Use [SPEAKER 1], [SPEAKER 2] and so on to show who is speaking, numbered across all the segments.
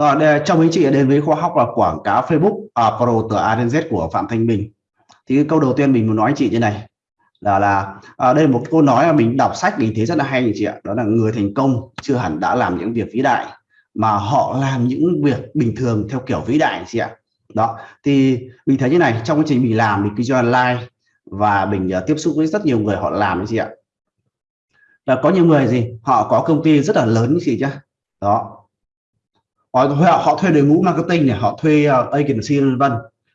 [SPEAKER 1] Ờ, Rồi, để, chào mừng chị đến với khoa học là quảng cáo Facebook à, Pro từ A đến Z của Phạm Thanh Bình. Thì cái câu đầu tiên mình muốn nói chị như này là là à, đây là một câu nói mà mình đọc sách mình thấy rất là hay chị ạ. Đó là người thành công chưa hẳn đã làm những việc vĩ đại mà họ làm những việc bình thường theo kiểu vĩ đại chị ạ. Đó thì mình thấy như này trong quá trình mình làm mình kinh doanh online và mình uh, tiếp xúc với rất nhiều người họ làm chị ạ. Là có nhiều người gì họ có công ty rất là lớn chị chứ đó họ, họ thuê đội ngũ marketing này họ thuê uh, agency vân vân.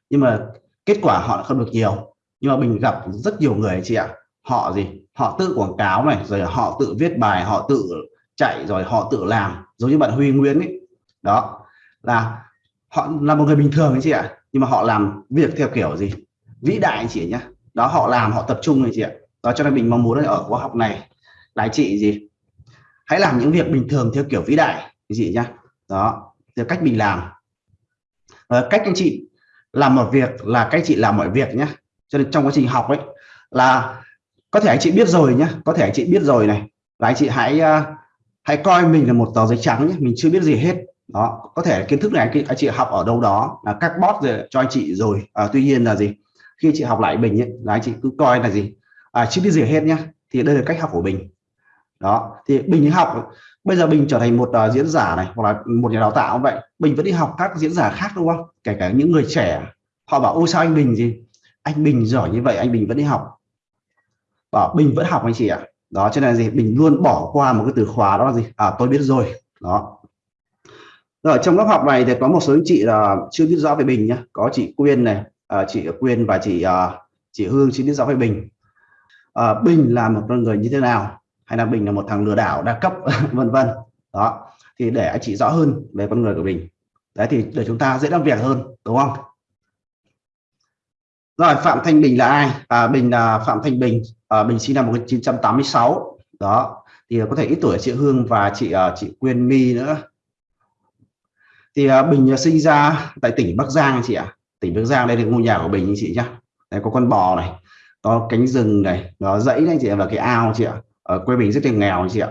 [SPEAKER 1] Nhưng mà kết quả họ không được nhiều. Nhưng mà mình gặp rất nhiều người chị ạ. Họ gì? Họ tự quảng cáo này rồi họ tự viết bài họ tự chạy rồi họ tự làm giống như bạn Huy Nguyễn ấy. Đó. Là họ là một người bình thường ấy chị ạ. Nhưng mà họ làm việc theo kiểu gì? Vĩ đại anh chị nhá. Đó họ làm họ tập trung anh chị ạ. Đó cho nên mình mong muốn ở khóa học này là chị gì? Hãy làm những việc bình thường theo kiểu vĩ đại anh chị nhá đó thì cách mình làm. À, cách anh chị làm một việc là cách chị làm mọi việc nhé. Cho nên trong quá trình học ấy là có thể anh chị biết rồi nhé có thể anh chị biết rồi này. Là anh chị hãy uh, hãy coi mình là một tờ giấy trắng nhé mình chưa biết gì hết. Đó có thể kiến thức này anh, anh chị học ở đâu đó là các bot rồi cho anh chị rồi. À, tuy nhiên là gì khi chị học lại mình ấy, là anh chị cứ coi là gì à, chưa biết gì hết nhá thì đây là cách học của mình. Đó thì bình học bây giờ bình trở thành một uh, diễn giả này hoặc là một nhà đào tạo vậy. Bình vẫn đi học các diễn giả khác đúng không? Kể cả những người trẻ. Họ bảo ôi sao anh bình gì? Anh bình giỏi như vậy anh bình vẫn đi học. Bảo bình vẫn học anh chị ạ. Đó cho nên gì? Bình luôn bỏ qua một cái từ khóa đó là gì? À tôi biết rồi. Đó. Rồi trong lớp học này thì có một số anh chị là chưa biết rõ về bình nhá. Có chị quyên này à, chị quyên và chị à, chị hương chưa biết rõ về bình. À, bình là một con người như thế nào? Hay là bình là một thằng lừa đảo đa cấp vân vân. Đó thì để anh chị rõ hơn về con người của mình. Đấy thì để chúng ta dễ làm việc hơn đúng không? Rồi Phạm Thanh Bình là ai? À, Bình là Phạm Thanh Bình. À, Bình sinh năm 1986 đó thì có thể ít tuổi chị Hương và chị à, chị Quyên My nữa. Thì à, Bình sinh ra tại tỉnh Bắc Giang chị ạ. Tỉnh Bắc Giang đây là ngôi nhà của Bình chị nhá. Đây có con bò này có cánh rừng này nó dãy này chị và cái ao chị ạ ở quê Bình rất là nghèo chị ạ.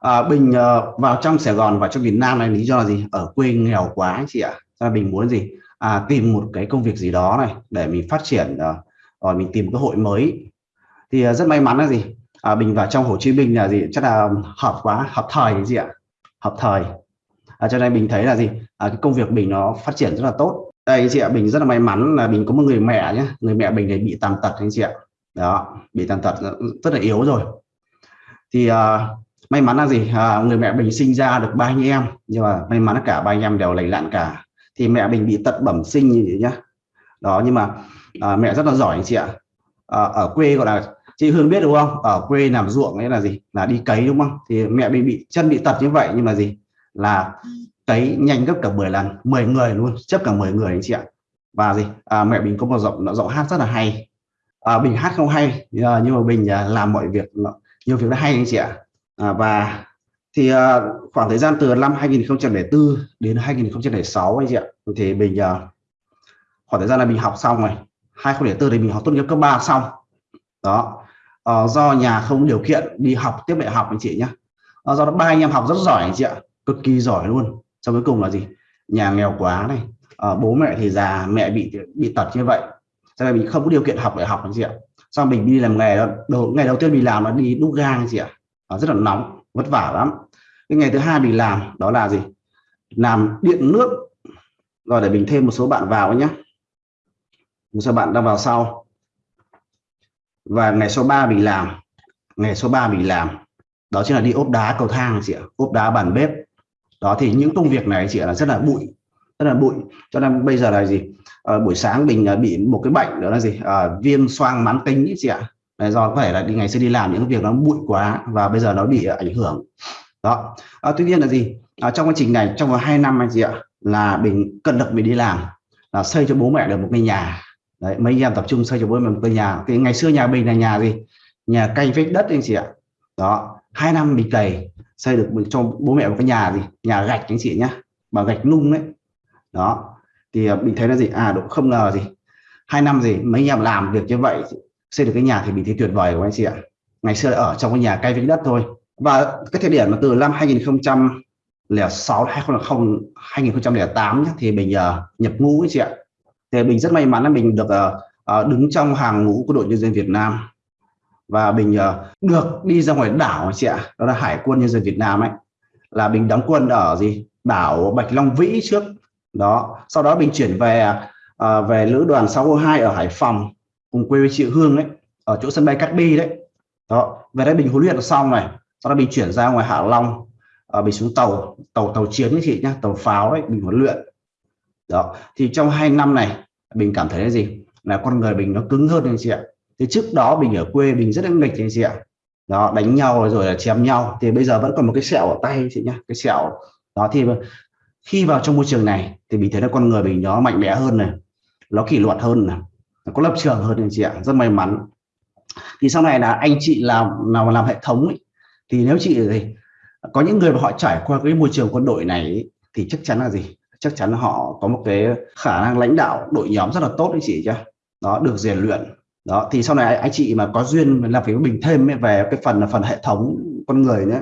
[SPEAKER 1] À, Bình uh, vào trong Sài Gòn và trong việt Nam này lý do là gì? Ở quê nghèo quá chị ạ. Gia Bình muốn gì? À, tìm một cái công việc gì đó này để mình phát triển uh, rồi mình tìm cơ hội mới. Thì uh, rất may mắn là gì? À, Bình vào trong Hồ Chí Minh là gì? Chắc là hợp quá hợp thời gì ạ. Hợp thời. À, cho nên mình thấy là gì? À, cái công việc mình nó phát triển rất là tốt. Đây chị ạ Bình rất là may mắn là mình có một người mẹ nhé người mẹ mình này bị tàn tật anh chị ạ đó bị tàn tật rất là yếu rồi. Thì uh, may mắn là gì? Uh, người mẹ mình sinh ra được ba anh em nhưng mà may mắn là cả ba anh em đều lành lặn cả. Thì mẹ mình bị tật bẩm sinh như vậy nhá. Đó nhưng mà uh, mẹ rất là giỏi anh chị ạ. Uh, ở quê gọi là chị Hương biết đúng không? Ở quê làm ruộng ấy là gì? Là đi cấy đúng không? Thì mẹ mình bị chân bị tật như vậy nhưng mà gì? Là cấy nhanh gấp cả 10 lần 10 người luôn chấp cả 10 người anh chị ạ. Và gì? À, mẹ mình có một giọng giọng hát rất là hay à, Bình hát không hay à, nhưng mà Bình à, làm mọi việc nhiều việc nó hay anh chị ạ. À, và thì à, khoảng thời gian từ năm 2004 đến 2006 anh chị ạ thì Bình à, khoảng thời gian là mình học xong rồi. 2004 thì mình học tốt nghiệp cấp 3 xong. Đó. À, do nhà không điều kiện đi học tiếp đại học anh chị nhé à, do đó ba anh em học rất giỏi anh chị ạ cực kỳ giỏi luôn. Sau cuối cùng là gì? Nhà nghèo quá này. À, bố mẹ thì già mẹ bị bị tật như vậy sau này mình không có điều kiện học để học làm gì ạ. Sau mình đi làm nghề đầu, ngày đầu tiên mình làm là đi đúc gang gì ạ. Nó rất là nóng, vất vả lắm. Cái ngày thứ hai mình làm, đó là gì? Làm điện nước. Rồi để mình thêm một số bạn vào nhé một số bạn đang vào sau. Và ngày số 3 mình làm. Ngày số 3 mình làm. Đó chính là đi ốp đá cầu thang chị ạ. Ốp đá bàn bếp. Đó thì những công việc này chị là rất là bụi. Rất là bụi. Cho nên bây giờ là gì? À, buổi sáng mình ờ, bị một cái bệnh đó là gì? À, viêm xoang mãn tính ý chị ạ. Đấy, do có thể là đi ngày xưa đi làm những việc nó bụi quá và bây giờ nó bị ảnh hưởng. Đó. À, tuy nhiên là gì? À, trong quá trình này trong vòng hai năm anh chị ạ là mình cân lực mình đi làm là xây cho bố mẹ được một cái nhà. Đấy mấy anh em tập trung xây cho bố mẹ một cái nhà. Thì ngày xưa nhà mình là nhà gì? Nhà canh vết đất anh chị ạ. Đó. Hai năm mình cày xây được cho bố mẹ một cái nhà gì? Nhà gạch anh chị nhá bằng gạch nung đấy. Đó thì à, mình thấy là gì? À độ không ngờ gì. Hai năm gì mấy anh em làm việc như vậy xây được cái nhà thì mình thấy tuyệt vời của anh chị ạ. Ngày xưa ở trong cái nhà cây vĩnh đất thôi. Và cái thời điểm mà từ năm 2000 2006 2000 2008 nhé, thì mình uh, nhập ngũ ấy chị ạ. Thì mình rất may mắn là mình được uh, uh, đứng trong hàng ngũ của đội nhân dân Việt Nam. Và mình uh, được đi ra ngoài đảo chị ạ đó là Hải quân nhân dân Việt Nam ấy. Là mình đóng quân ở gì? Đảo Bạch Long Vĩ trước đó. Sau đó mình chuyển về à, về lữ đoàn 602 ở Hải Phòng cùng quê với chị Hương đấy ở chỗ sân bay Cát Bi đấy. Đó. Về đây mình huấn luyện xong này sau đó mình chuyển ra ngoài Hạ Long à, mình xuống tàu tàu tàu chiến ấy chị nhá tàu pháo đấy mình huấn luyện. Đó. Thì trong hai năm này mình cảm thấy là gì? Là con người mình nó cứng hơn anh chị ạ. Thì trước đó mình ở quê mình rất là nghịch anh chị ạ. Đó đánh nhau rồi là chém nhau. Thì bây giờ vẫn còn một cái sẹo ở tay chị nhá cái sẹo. Đó thì khi vào trong môi trường này thì mình thấy là con người mình nó mạnh mẽ hơn này nó kỷ luật hơn này nó có lập trường hơn anh chị ạ rất may mắn. Thì sau này là anh chị làm nào làm hệ thống ấy, thì nếu chị gì có những người mà họ trải qua cái môi trường quân đội này ấy, thì chắc chắn là gì? Chắc chắn là họ có một cái khả năng lãnh đạo đội nhóm rất là tốt đấy chị chứ đó được rèn luyện. Đó thì sau này anh chị mà có duyên làm việc với mình thêm về cái phần là phần hệ thống con người nhé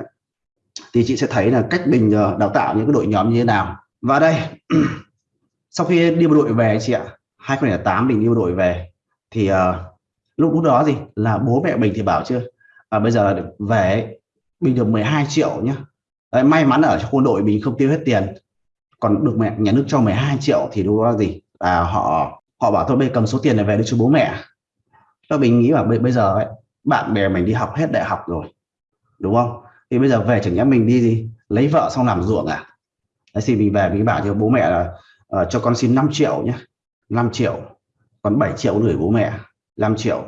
[SPEAKER 1] thì chị sẽ thấy là cách mình ờ, đào tạo những cái đội nhóm như thế nào. Và đây sau khi đi bộ đội về chị ạ 2008 mình đi bộ đội về thì uh, lúc đó gì? Là bố mẹ mình thì bảo chưa? À, bây giờ về mình được 12 triệu nhá. Đấy, may mắn ở trong quân đội mình không tiêu hết tiền còn được mẹ nhà nước cho 12 triệu thì đúng là gì? Là họ họ bảo thôi bây cầm số tiền này về đưa cho bố mẹ. Cho mình nghĩ là bây, bây giờ ấy, bạn bè mình đi học hết đại học rồi đúng không? Thì bây giờ về chẳng nhẽ mình đi gì lấy vợ xong làm ruộng à? Đấy, thì mình về mình bảo cho bố mẹ là uh, cho con xin 5 triệu nhé 5 triệu còn 7 triệu gửi bố mẹ 5 triệu.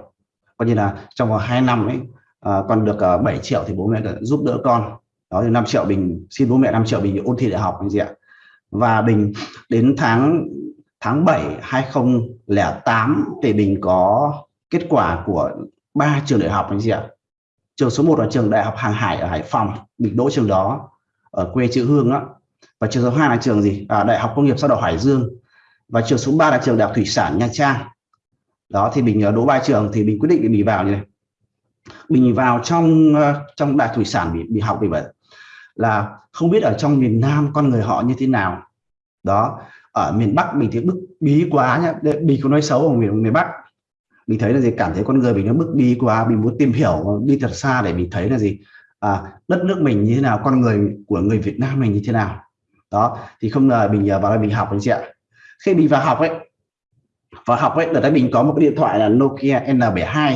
[SPEAKER 1] Coi như là trong vòng 2 năm ấy uh, con được ờ, uh, 7 triệu thì bố mẹ giúp đỡ con. Đó thì 5 triệu mình xin bố mẹ 5 triệu mình ôn thi đại học anh chị ạ. Và mình đến tháng tháng 7 2008 thì mình có kết quả của ba trường đại học anh chị ạ trường số 1 là trường đại học hàng hải ở Hải Phòng mình đỗ trường đó ở quê chữ Hương đó và trường số 2 là trường gì? À, đại học công nghiệp sau đỏ Hải Dương. Và trường số 3 là trường đại học thủy sản Nha Trang. Đó thì mình à, đỗ ba trường thì mình quyết định để mình vào như này. Mình vào trong à, trong đại thủy sản bị, bị học vì vậy là không biết ở trong miền Nam con người họ như thế nào. Đó ở miền Bắc mình thì bức bí quá nhá. Bí có nói xấu ở miền miền Bắc mình thấy là gì? Cảm thấy con người mình nó bức đi qua mình muốn tìm hiểu đi thật xa để mình thấy là gì? À, đất nước mình như thế nào? Con người của người Việt Nam mình như thế nào? Đó thì không ngờ mình à, vào đây mình học anh chị ạ. Khi mình vào học ấy vào học ấy đợt đấy mình có một cái điện thoại là Nokia N72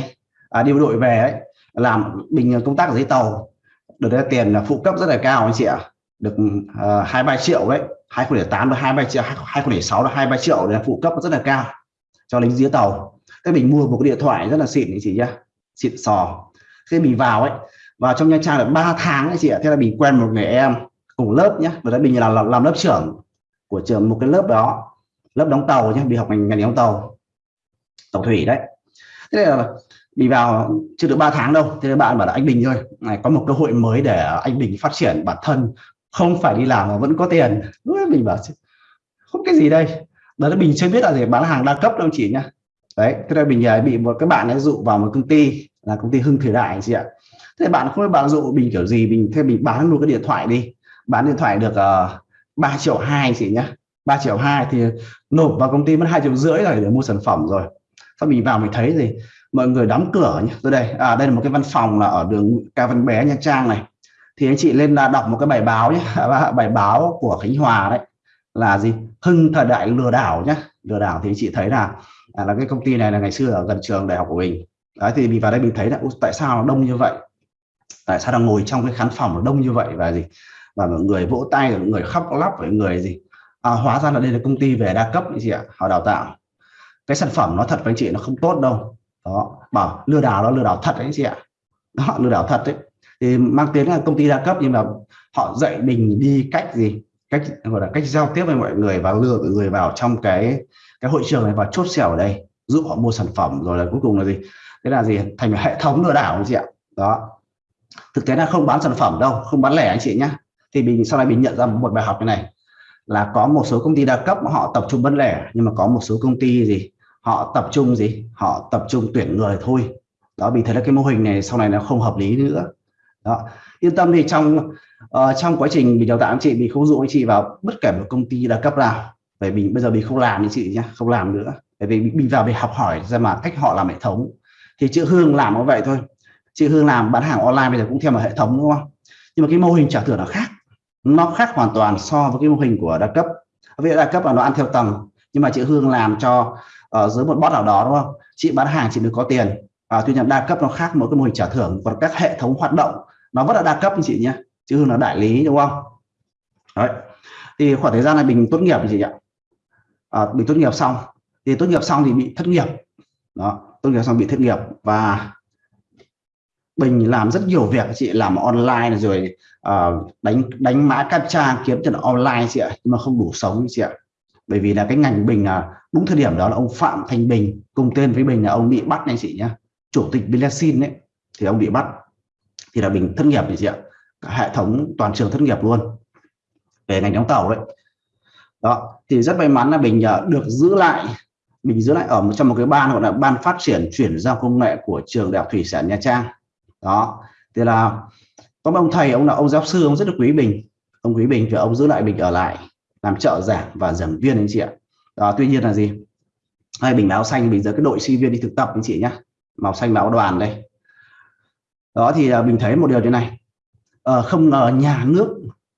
[SPEAKER 1] à, đi bộ đội về ấy làm mình công tác ở dưới tàu. Được đấy tiền là phụ cấp rất là cao anh chị ạ. Được à, hai uh, ba triệu đấy hai 2008 là hai ba triệu 2006 là hai ba triệu là phụ cấp rất là cao cho lính dưới tàu thế mình mua một cái điện thoại rất là xịn anh chị nhá xịn sò. Khi mình vào ấy vào trong nha trang được 3 tháng ấy chị ạ. Thế là mình quen một người em cùng lớp nhé và đấy mình là làm, làm lớp trưởng của trường một cái lớp đó lớp đóng tàu nhé đi học ngành ngành đóng tàu tàu thủy đấy. Thế là mình vào chưa được 3 tháng đâu. Thế bạn bảo là anh Bình thôi này có một cơ hội mới để anh Bình phát triển bản thân không phải đi làm mà vẫn có tiền. Mình bảo không cái gì đây. Đó là mình chưa biết là gì bán hàng đa cấp đâu chị nhá đấy thế là mình bị một cái bạn ấy dụ vào một công ty là công ty Hưng Thời Đại chị ạ. Thế bạn không biết bạn dụ mình kiểu gì mình thế mình bán luôn cái điện thoại đi. Bán điện thoại được ờ, uh, 3 triệu hai chị nhá. 3 triệu hai thì nộp vào công ty mất hai triệu rưỡi rồi để mua sản phẩm rồi. Sau mình vào mình thấy gì? Mọi người đóng cửa nhé tôi đây à đây là một cái văn phòng là ở đường Ca Văn Bé Nha Trang này. Thì anh chị lên là đọc một cái bài báo nhé bài báo của Khánh Hòa đấy là gì? Hưng thời đại lừa đảo nhé lừa đảo thì anh chị thấy là à, là cái công ty này là ngày xưa ở gần trường đại học của mình. Đấy thì mình vào đây mình thấy là tại sao nó đông như vậy? Tại sao đang ngồi trong cái khán phòng nó đông như vậy và gì? Và mọi người vỗ tay mọi người khóc lóc với người gì? À, hóa ra là đây là công ty về đa cấp gì chị ạ họ đào tạo. Cái sản phẩm nó thật với anh chị nó không tốt đâu. Đó bảo lừa đảo nó lừa đảo thật đấy anh chị ạ. Đó lừa đảo thật đấy. Thì mang tiếng là công ty đa cấp nhưng mà họ dạy mình đi cách gì? Cách, gọi là cách giao tiếp với mọi người và lừa mọi người vào trong cái cái hội trường này và chốt sẻo ở đây, giúp họ mua sản phẩm rồi là cuối cùng là gì? Thế là gì? Thành hệ thống lừa đảo anh chị ạ. Đó. Thực tế là không bán sản phẩm đâu, không bán lẻ anh chị nhé thì mình, sau này mình nhận ra một bài học như này, là có một số công ty đa cấp họ tập trung bán lẻ, nhưng mà có một số công ty gì, họ tập trung gì? Họ tập trung tuyển người thôi. Đó vì thế là cái mô hình này sau này nó không hợp lý nữa đó. Yên tâm thì trong uh, trong quá trình mình đào tạo anh chị mình không dụ anh chị vào bất kể một công ty đa cấp nào. Bởi vì bây giờ mình không làm như chị nhé không làm nữa. Bởi vì mình vào để học hỏi ra mà cách họ làm hệ thống. Thì chữ hương làm như vậy thôi. Chị hương làm bán hàng online bây giờ cũng theo một hệ thống đúng không? Nhưng mà cái mô hình trả thưởng nó khác. Nó khác hoàn toàn so với cái mô hình của đa cấp. Vì đa cấp là nó ăn theo tầng. Nhưng mà chị hương làm cho ở dưới một bot nào đó đúng không? Chị bán hàng chị được có tiền. À, tuy nhiên đa cấp nó khác mỗi cái mô hình trả thưởng còn các hệ thống hoạt động nó vẫn là đa cấp anh chị nhé chứ không là đại lý đúng không? Đấy. Thì khoảng thời gian này mình tốt nghiệp gì ạ. À, mình tốt nghiệp xong. Thì tốt nghiệp xong thì bị thất nghiệp. Đó tốt nghiệp xong bị thất nghiệp. Và mình làm rất nhiều việc chị làm online rồi uh, đánh đánh mã captcha kiếm tiền online chị ạ nhưng mà không đủ sống chị ạ. Bởi vì là cái ngành bình là đúng thời điểm đó là ông Phạm Thành Bình cùng tên với Bình là ông bị bắt này chị nhá chủ tịch Bilasin đấy thì ông bị bắt thì là Bình thất nghiệp thì chị ạ. Cả hệ thống toàn trường thất nghiệp luôn. Về ngành đóng tàu đấy. Đó thì rất may mắn là Bình à, được giữ lại Bình giữ lại ở trong một cái ban gọi là ban phát triển chuyển giao công nghệ của trường đại học thủy sản Nha Trang. Đó thì là có một ông thầy ông là ông giáo sư ông rất là quý Bình ông quý Bình thì ông giữ lại Bình ở lại làm trợ giảng và giảng viên anh chị ạ. Đó, tuy nhiên là gì? Hay bình áo xanh bình giờ cái đội sinh viên đi thực tập anh chị nhá. Màu xanh báo đoàn đây đó thì uh, mình thấy một điều thế này. Uh, không ngờ nhà nước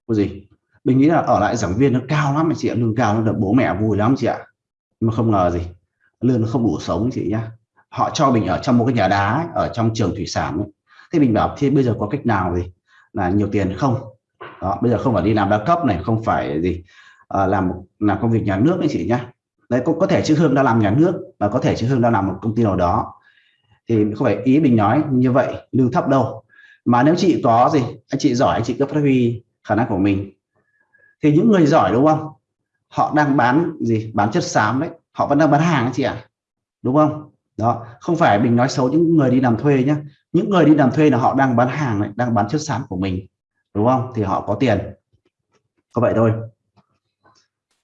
[SPEAKER 1] của gì? Mình nghĩ là ở lại giảng viên nó cao lắm anh chị ạ lương cao nó được bố mẹ vui lắm chị ạ. Nhưng mà không ngờ gì lương nó không đủ sống chị nhá. Họ cho mình ở trong một cái nhà đá ấy, ở trong trường thủy sản ấy. thế mình bảo thế bây giờ có cách nào gì? Là nhiều tiền không? Đó bây giờ không phải đi làm đa cấp này không phải gì à, làm làm công việc nhà nước đấy chị nhá. Đấy có, có thể chứ hương đã làm nhà nước và có thể chứ hương đã làm một công ty nào đó thì không phải ý mình nói như vậy lương thấp đâu. Mà nếu chị có gì anh chị giỏi anh chị cứ phát huy khả năng của mình. Thì những người giỏi đúng không? Họ đang bán gì? Bán chất xám đấy. Họ vẫn đang bán hàng chị ạ. À? đúng không? Đó không phải mình nói xấu những người đi làm thuê nhé những người đi làm thuê là họ đang bán hàng này đang bán chất xám của mình. Đúng không? Thì họ có tiền. Có vậy thôi.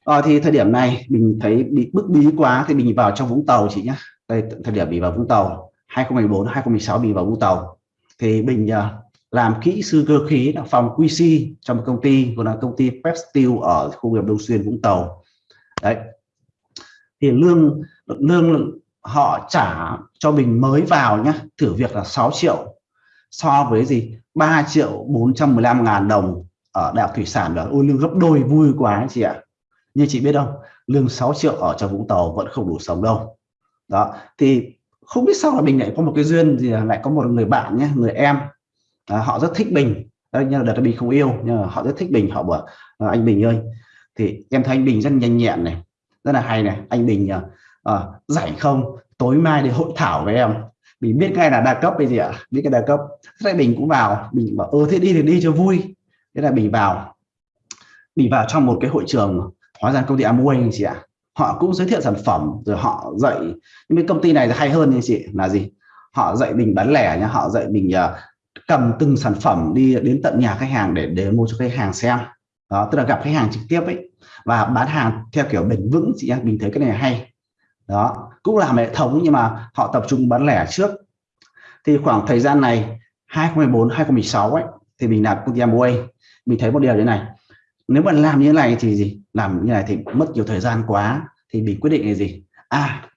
[SPEAKER 1] À, thì thời điểm này mình thấy bị bức bí quá thì mình vào trong Vũng Tàu chị nhé đây thời điểm bị vào Vũng Tàu. 2014 2016 bị vào Vũng Tàu. Thì mình uh, à, làm kỹ sư cơ khí là phòng QC trong một công ty gọi là công ty Pep Steel ở khu nghiệp Đông Xuyên Vũng Tàu. Đấy. Thì lương lương họ trả cho mình mới vào nhá thử việc là 6 triệu. So với gì? 3 triệu 415 ngàn đồng ở đại học thủy sản đó ôi lương gấp đôi vui quá chị ạ. Như chị biết không? Lương 6 triệu ở trong Vũng Tàu vẫn không đủ sống đâu. Đó. Thì không biết sao là mình lại có một cái duyên gì lại có một người bạn nhé người em. À, họ rất thích Bình Đấy, nhưng đợt Bình không yêu nhưng mà họ rất thích Bình họ bảo à, anh Bình ơi. Thì em thấy anh Bình rất nhanh nhẹn này rất là hay này. Anh Bình à, à, rảnh không? Tối mai để hội thảo với em. Mình biết ngay là đa cấp cái gì ạ biết cái đa cấp. Thế Bình cũng vào. Mình bảo ơ thế đi thì đi cho vui. Thế là Bình vào. Bình vào trong một cái hội trường hóa ra công ty Amway anh chị ạ họ cũng giới thiệu sản phẩm rồi họ dạy nhưng cái công ty này hay hơn như chị là gì? Họ dạy mình bán lẻ nhá họ dạy mình uh, cầm từng sản phẩm đi đến tận nhà khách hàng để để mua cho khách hàng xem. Đó tức là gặp khách hàng trực tiếp ấy và bán hàng theo kiểu bền vững chị em mình thấy cái này hay. Đó cũng làm hệ thống nhưng mà họ tập trung bán lẻ trước. Thì khoảng thời gian này 2014 2016 ấy thì mình làm công ty Amway mình thấy một điều như này nếu mà làm như thế này thì gì? Làm như này thì mất nhiều thời gian quá, thì mình quyết định là gì? À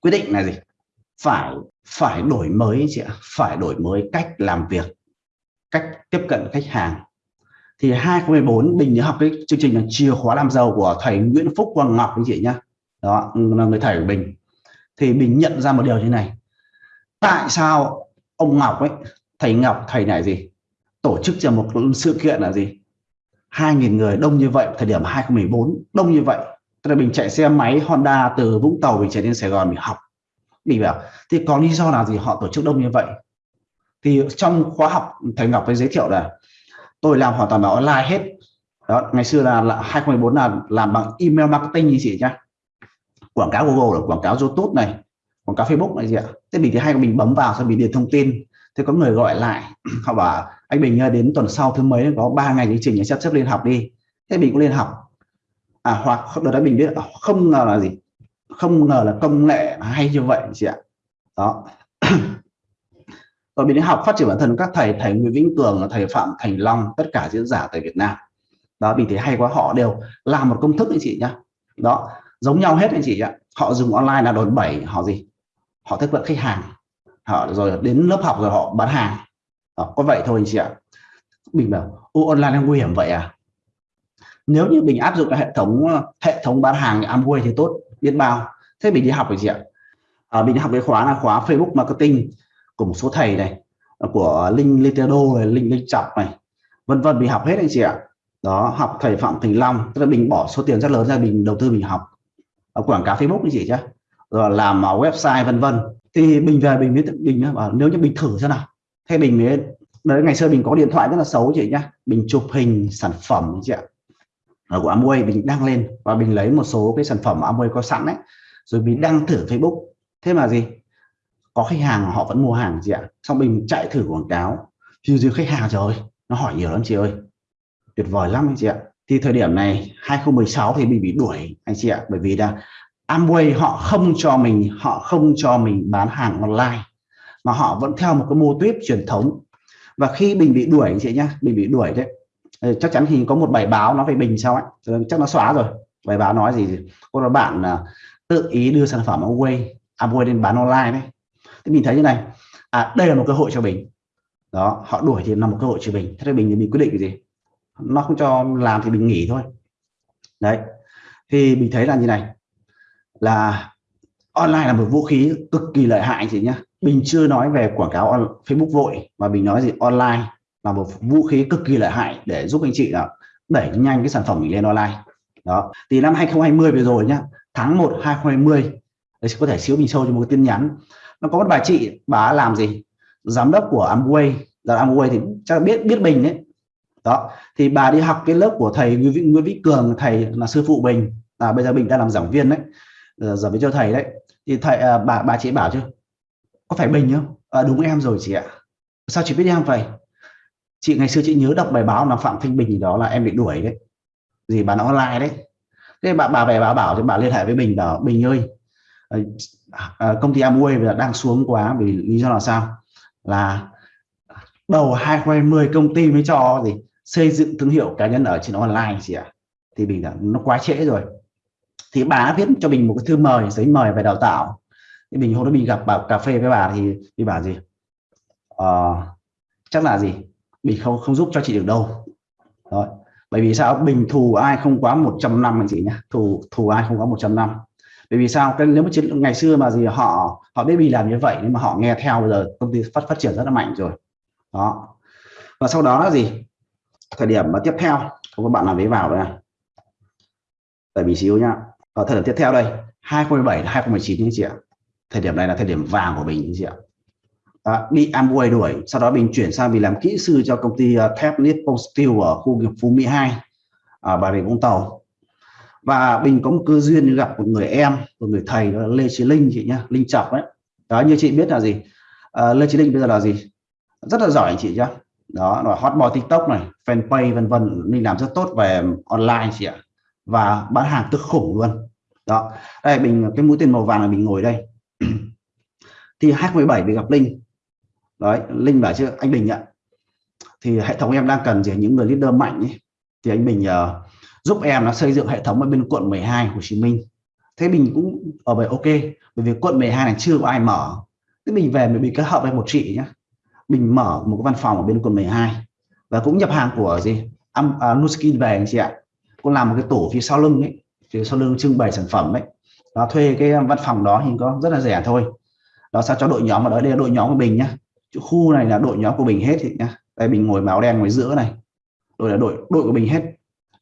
[SPEAKER 1] quyết định là gì? Phải phải đổi mới chị ạ. Phải đổi mới cách làm việc, cách tiếp cận khách hàng. Thì 2014 mình nhớ học cái chương trình là chìa khóa làm giàu của thầy Nguyễn Phúc Quang Ngọc anh chị nhá. Đó, là người thầy của mình. Thì mình nhận ra một điều như này. Tại sao ông Ngọc ấy, thầy Ngọc, thầy này gì? Tổ chức cho một sự kiện là gì? 2.000 người đông như vậy thời điểm 2014 đông như vậy. Tức là mình chạy xe máy Honda từ Vũng Tàu mình chạy đến Sài Gòn mình học. Mình bảo thì có lý do nào gì họ tổ chức đông như vậy? Thì trong khóa học thầy Ngọc với giới thiệu là tôi làm hoàn toàn bằng online hết. Đó ngày xưa là, là 2014 là làm bằng email marketing như chị nhá. Quảng cáo Google là quảng cáo YouTube này quảng cáo Facebook này gì ạ? Thế mình thì hay mình bấm vào sau mình điền thông tin thế có người gọi lại, họ bảo, anh Bình đến tuần sau thứ mấy, có 3 ngày chương trình để sắp xếp lên học đi. Thế mình cũng lên học. À hoặc, đợt đó mình biết à, không ngờ là gì? Không ngờ là công nghệ hay như vậy, chị ạ. Đó. Rồi mình đi học, phát triển bản thân các thầy thầy Nguyễn Vĩnh Tường, thầy Phạm Thành Long, tất cả diễn giả tại Việt Nam. Đó vì thế hay quá, họ đều làm một công thức anh chị nhá. Đó, giống nhau hết anh chị ạ. Họ dùng online là đòn bẩy, họ gì? Họ tiếp cận khách hàng họ rồi đến lớp học rồi họ bán hàng. Đó, có vậy thôi anh chị ạ. Mình bảo ô online nguy hiểm vậy à? Nếu như mình áp dụng cái hệ thống ờ, hệ thống bán hàng Amway thì tốt biết bao. Thế mình đi học rồi chị ạ. À, mình đi học cái khóa là khóa Facebook marketing của một số thầy này của Linh Litedo này Linh Linh Chọc này vân vân mình học hết anh chị ạ. Đó học thầy Phạm Thành Long tức là mình bỏ số tiền rất lớn ra mình đầu tư mình học. Ở quảng cáo Facebook anh chị chứ rồi làm website vân vân thì mình về mình mới mình bảo nếu như mình thử xem nào. Thế mình mới đấy ngày xưa mình có điện thoại rất là xấu chị nhá. Mình chụp hình sản phẩm chị ạ. Ở của Amway mình đăng lên. Và mình lấy một số cái sản phẩm Amway có sẵn đấy rồi mình đăng thử Facebook. Thế mà gì? Có khách hàng họ vẫn mua hàng chị ạ. Xong mình chạy thử quảng cáo. Thì dưới khách hàng, trời ơi, nó hỏi nhiều lắm chị ơi. Tuyệt vời lắm anh chị ạ. Thì thời điểm này 2016 thì mình bị đuổi anh chị ạ. Bởi vì là Amway họ không cho mình, họ không cho mình bán hàng online, mà họ vẫn theo một cái mô tuyết truyền thống. Và khi mình bị đuổi chị nhá mình bị đuổi đấy ờ, chắc chắn thì có một bài báo nó về bình sao ấy. Ờ, chắc nó xóa rồi, bài báo nói gì cô là bạn ờ, tự ý đưa sản phẩm Amway Amway lên bán online đấy. Thì mình thấy như này à đây là một cơ hội cho mình đó, họ đuổi thì là một cơ hội cho mình thế thì mình thì mình quyết định cái gì? Nó không cho làm thì mình nghỉ thôi. Đấy, thì mình thấy là như này là online là một vũ khí cực kỳ lợi hại chị nhá. Mình chưa nói về quảng cáo on Facebook vội mà mình nói gì online là một vũ khí cực kỳ lợi hại để giúp anh chị là đẩy nhanh cái sản phẩm mình lên online. Đó thì năm 2020 vừa rồi nhá tháng 1 2020 đấy có thể xíu mình sâu cho một cái tin nhắn. Nó có một bà chị bà làm gì? Giám đốc của Amway. Là Amway thì chắc biết biết mình đấy. Đó thì bà đi học cái lớp của thầy Nguyễn Vĩ Cường thầy là sư phụ mình à, bây giờ mình đang làm giảng viên đấy. Ờ, giảng viên cho thầy đấy. Thì thầy à, bà bà chị bảo chứ có phải bình không? À, đúng em rồi chị ạ. Sao chị biết em vậy? Chị ngày xưa chị nhớ đọc bài báo là phạm thanh bình gì đó là em bị đuổi đấy. Gì bán online đấy. Thế bà bà về bà bảo thì bà liên hệ với bình bảo bình ơi ờ, à, công ty Amway đang xuống quá vì lý do là sao? Là đầu 2020 công ty mới cho gì xây dựng thương hiệu cá nhân ở trên online chị ạ. Thì bình đã nó quá trễ rồi thì bà viết cho mình một cái thư mời giấy mời về đào tạo. Thì mình hôm đó mình gặp bà cà phê với bà thì thì bà gì? Uh, chắc là gì? Mình không không giúp cho chị được đâu. Rồi bởi vì sao? Bình thù ai không quá 100 năm anh chị nhé thù thù ai không quá 100 năm. Bởi vì sao? Cái nếu mà chiến ngày xưa mà gì họ họ biết bị làm như vậy nhưng mà họ nghe theo bây giờ công ty phát phát triển rất là mạnh rồi. Đó. Và sau đó là gì? Thời điểm mà tiếp theo các có bạn làm với vào đây tại vì xíu nhá ở thời điểm tiếp theo đây 2017 2019 như chị ạ. Thời điểm này là thời điểm vàng của mình như chị ạ. À, bị Amway đuổi sau đó mình chuyển sang mình làm kỹ sư cho công ty uh, thép Nippon Steel ở khu nghiệp Phú Mỹ 2 ở à, Bà Rịa Vũng Tàu. Và mình có một cơ duyên gặp một người em một người thầy đó là Lê Chí Linh chị nhá Linh Chọc đấy đó như chị biết là gì? À, Lê Chí Linh bây giờ là gì? Rất là giỏi chị nhá. Đó là hot boy tiktok này fanpage vân vân mình làm rất tốt về online chị ạ và bán hàng cực khủng luôn. Đó. Đây mình cái mũi tên màu vàng là mình ngồi đây. Thì H17 mình gặp linh. Đấy linh bảo chứ anh bình ạ. Thì hệ thống em đang cần gì? Những người leader mạnh ấy. thì anh bình uh, giúp em nó xây dựng hệ thống ở bên quận 12 Hồ Chí Minh. Thế mình cũng ở vậy ok. Bởi vì quận 12 này chưa có ai mở. Thế mình về mình bị kết hợp với một chị nhé mình mở một cái văn phòng ở bên quận 12 và cũng nhập hàng của gì? Um, uh, Nuskin về anh chị ạ cũng làm một cái tủ phía sau lưng ấy, phía sau lưng trưng bày sản phẩm ấy. Nó thuê cái ờ, văn phòng đó thì có rất là rẻ thôi. Đó, sao cho đội nhóm ở đó đây là đội nhóm của mình nhá. Khu này là đội nhóm của mình hết thì nhá. Đây mình ngồi máu đen ngoài giữa này. Đội là đội đội của mình hết.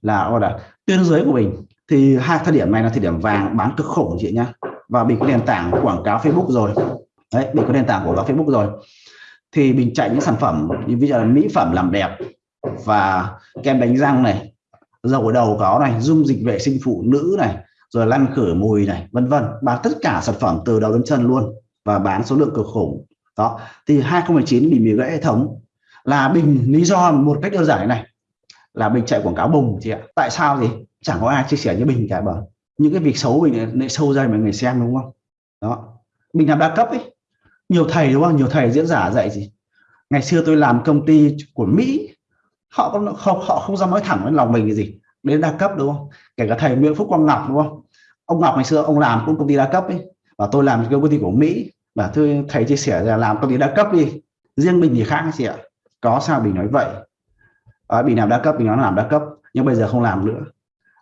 [SPEAKER 1] Là, gọi là tuyến dưới của mình thì hai thời điểm này là thời điểm vàng bán cực khủng chị nhá. Và mình có nền tảng quảng cáo Facebook rồi. Đấy mình có nền tảng quảng cáo Facebook rồi. Thì mình chạy những sản phẩm, như ví dụ là mỹ phẩm làm đẹp và kem đánh răng này dầu đầu có này, dung dịch vệ sinh phụ nữ này, rồi lăn khử mùi này, vân vân. Bán tất cả sản phẩm từ đầu đến chân luôn và bán số lượng cực khủng. Đó, thì 2019 bị bị gãy hệ thống. Là bình, lý do một cách đơn giản này, là mình chạy quảng cáo bùng chị ạ. Tại sao gì? Chẳng có ai chia sẻ như bình cả bởi những cái việc xấu mình lại sâu ra mọi người xem, đúng không? Đó. Mình làm đa cấp ấy. Nhiều thầy, đúng không? Nhiều thầy diễn giả dạy gì? Ngày xưa tôi làm công ty của Mỹ họ không không họ không dám nói thẳng với lòng mình cái gì. Đến đa cấp đúng không? Kể cả thầy Nguyễn Phúc Quang Ngọc đúng không? Ông Ngọc ngày xưa ông làm cũng công ty đa cấp ấy. Và tôi làm công ty của Mỹ. Và thưa thầy chia sẻ là làm công ty đa cấp đi. Riêng mình thì khác chị ạ. Có sao mình nói vậy. Ờ, à, mình làm đa cấp mình nói làm đa cấp nhưng bây giờ không làm nữa.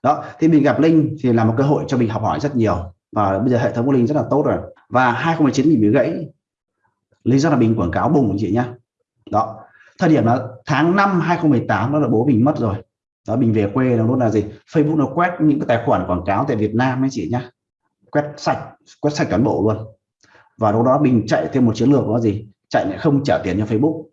[SPEAKER 1] Đó thì mình gặp Linh thì là một cơ hội cho mình học hỏi rất nhiều. Và bây giờ hệ thống của Linh rất là tốt rồi. Và 2019 mình bị gãy. Lý do là mình quảng cáo bùng chị nhá. Đó thời điểm là tháng 5 2018 đó là bố mình mất rồi. Đó mình về quê nó luôn là gì? Facebook nó quét những cái tài khoản quảng cáo tại Việt Nam ấy chị nhá. Quét sạch quét sạch cán bộ luôn. Và lúc đó mình chạy thêm một chiến lược đó gì? Chạy lại không trả tiền cho Facebook.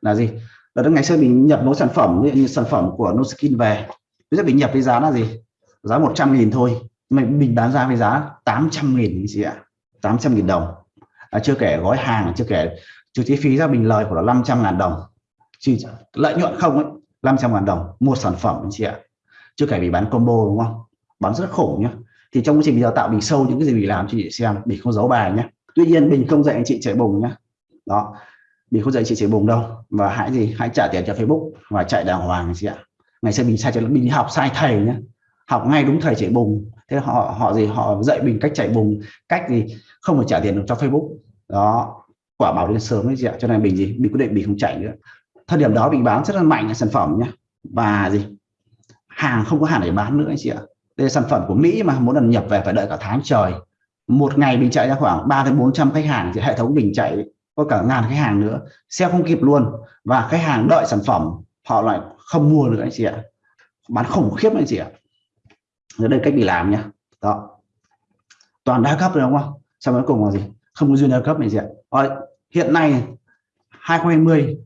[SPEAKER 1] Là gì? Là đó ngày xưa mình nhập một sản phẩm như sản phẩm của Nuskin về bây giờ mình nhập với giá là gì? Giá 100 nghìn thôi. Mình mình bán ra với giá 800 nghìn chị ạ. 800 nghìn đồng. À, chưa kể gói hàng chưa kể trừ chi phí ra mình lời của nó 500 ngàn đồng lợi nhuận không ấy 500 ngàn đồng một sản phẩm anh chị ạ. Chưa kể bị bán combo đúng không? Bán rất khủng nhá. Thì trong quá trình đào tạo mình sâu những cái gì mình làm cho chị xem, mình không giấu bài nhé tuy nhiên mình không dạy anh chị chạy bùng nhá. Đó. Mình không dạy chị chạy bùng đâu. Và hãy gì? Hãy trả tiền cho Facebook và chạy đàng hoàng anh chị ạ. Ngày xưa mình sai cho mình học sai thầy nhá. Học ngay đúng thầy chạy bùng. Thế họ họ gì? Họ dạy mình cách chạy bùng, cách gì? Không phải trả tiền được cho Facebook. Đó. Quả bảo lên sớm ấy chị ạ. Cho nên mình gì? Mình quyết định mình không chạy nữa thời điểm đó mình bán rất là mạnh sản phẩm nhé và gì? Hàng không có hàng để bán nữa anh chị ạ. Đây là sản phẩm của Mỹ mà muốn lần nhập về phải đợi cả tháng trời. Một ngày mình chạy ra khoảng 3 đến 400 khách hàng thì hệ thống mình chạy có cả ngàn khách hàng nữa. Xe không kịp luôn. Và khách hàng đợi sản phẩm họ lại không mua nữa anh chị ạ. Bán khủng khiếp anh chị ạ. Ở đây cách bị làm nhá. Đó. Toàn đa cấp rồi đúng không? Sau cuối cùng là gì? Không có duyên đa cấp này chị ạ. Rồi, hiện nay 2020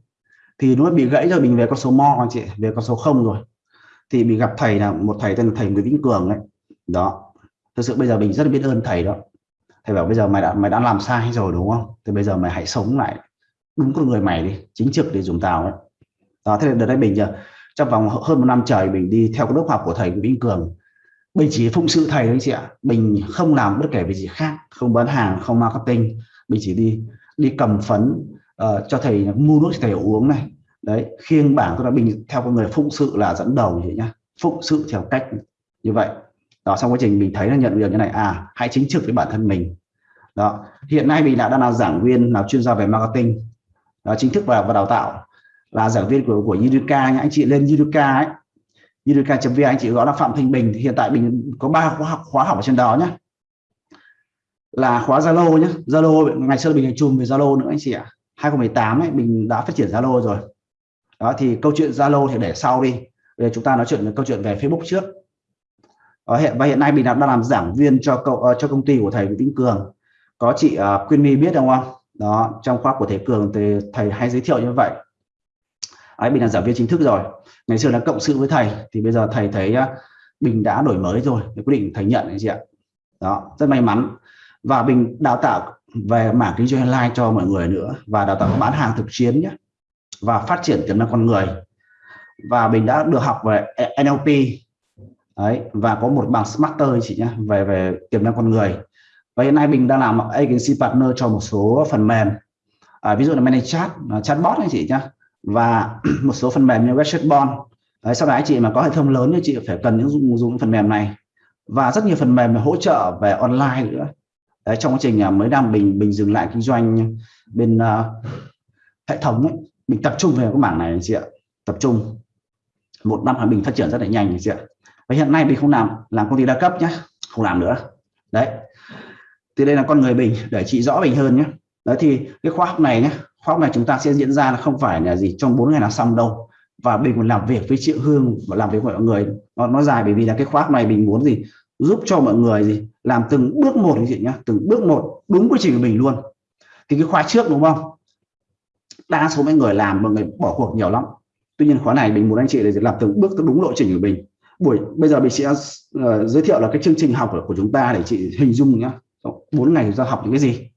[SPEAKER 1] thì nó bị gãy rồi, mình về con số mo anh chị, về con số không rồi. Thì mình gặp thầy là một thầy tên là thầy Nguyễn Vĩnh Cường đấy đó. Thực sự bây giờ mình rất là biết ơn thầy đó. Thầy bảo bây giờ mày đã mày đã làm sai rồi, đúng không? Thì bây giờ mày hãy sống lại đúng con người mày đi, chính trực để dùng tao đấy đó, thế là đợt đây mình giờ trong vòng hơn một năm trời mình đi theo cái lớp học của thầy Nguyễn Vĩnh Cường. Mình chỉ phụng sự thầy đấy chị ạ. Mình không làm bất kể việc gì khác, không bán hàng, không marketing. Mình chỉ đi đi cầm phấn uh, cho thầy mua nước cho thầy uống này. Đấy khiêng bảng tôi là mình theo con người phụng sự là dẫn đầu vậy nhá. Phụng sự theo cách như vậy. Đó trong quá trình mình thấy là nhận được như này à hãy chính trực với bản thân mình. Đó hiện nay mình đã đang là giảng viên là chuyên gia về marketing. Đó, chính thức vào và đào tạo. Là giảng viên của của Uduca anh chị lên Yuduka ấy. Yuduka.vn anh chị gọi là Phạm Thanh Bình. Hiện tại mình có ba khóa học khóa học ở trên đó nhé là khóa Zalo nhé Zalo ngày xưa mình chùm về Zalo nữa anh chị ạ. 2018 ấy mình đã phát triển Zalo rồi. Đó thì câu chuyện Zalo thì để sau đi. Bây giờ chúng ta nói chuyện câu chuyện về Facebook trước. Ở hiện và hiện nay mình đang làm giảng viên cho cậu uh, cho công ty của thầy Vĩnh Cường. Có chị uh, Quyên My biết không không đó trong khóa của thầy Cường thì thầy hay giới thiệu như vậy. Ấy mình là giảng viên chính thức rồi. Ngày xưa là cộng sự với thầy thì bây giờ thầy thấy uh, mình đã đổi mới rồi thì quyết định thầy nhận đấy chị ạ. Đó rất may mắn. Và mình đào tạo về mảng kinh doanh online cho mọi người nữa. Và đào tạo bán hàng thực chiến nhé. Và phát triển tiềm năng con người. Và mình đã được học về NLP đấy và có một bằng Smarter chị nhé về về tiềm năng con người. Và hiện nay mình đang làm agency partner cho một số phần mềm. À, ví dụ là manage chat à, chatbot anh chị nhé. Và một số phần mềm như Webchatbot đấy, sau đấy chị mà có hệ thống lớn thì chị phải cần những dùng, dùng phần mềm này. Và rất nhiều phần mềm hỗ trợ về online nữa đấy, trong quá trình à, mới đang mình mình dừng lại kinh doanh bên uh, hệ thống ấy, mình tập trung về cái mảng này chị ạ tập trung. Một năm mình phát triển rất là nhanh chị ạ. Và hiện nay mình không làm làm công ty đa cấp nhé không làm nữa. Đấy. Thì đây là con người mình để chị rõ mình hơn nhé đấy thì cái khóa học này nhé khóa học này chúng ta sẽ diễn ra là không phải là gì trong 4 ngày là xong đâu. Và mình còn làm việc với triệu hương và làm việc với mọi người. Nó, nó dài bởi vì là cái khóa học này mình muốn gì? Giúp cho mọi người gì làm từng bước một chị nhá từng bước một đúng quy trình của mình luôn. Thì cái khóa trước đúng không? Đa số mấy người làm mọi người bỏ cuộc nhiều lắm. Tuy nhiên khóa này mình muốn anh chị để làm từng bước đúng lộ trình của mình. Buổi bây giờ mình sẽ uh, giới thiệu là cái chương trình học của, của chúng ta để chị hình dung nhá. Bốn ngày chúng ta học những cái gì?